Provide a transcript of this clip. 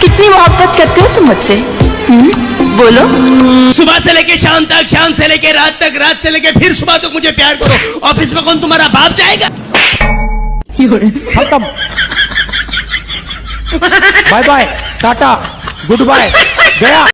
कितनी मोहब्बत करते हो तुम मुझसे? हम्म? बोलो। सुबह से लेके शाम तक शाम से लेके रात तक रात से लेके फिर सुबह तक मुझे प्यार करो। ऑफ़िस में कौन तुम्हारा बाप जाएगा? खत्म। Bye bye tata good bye गया।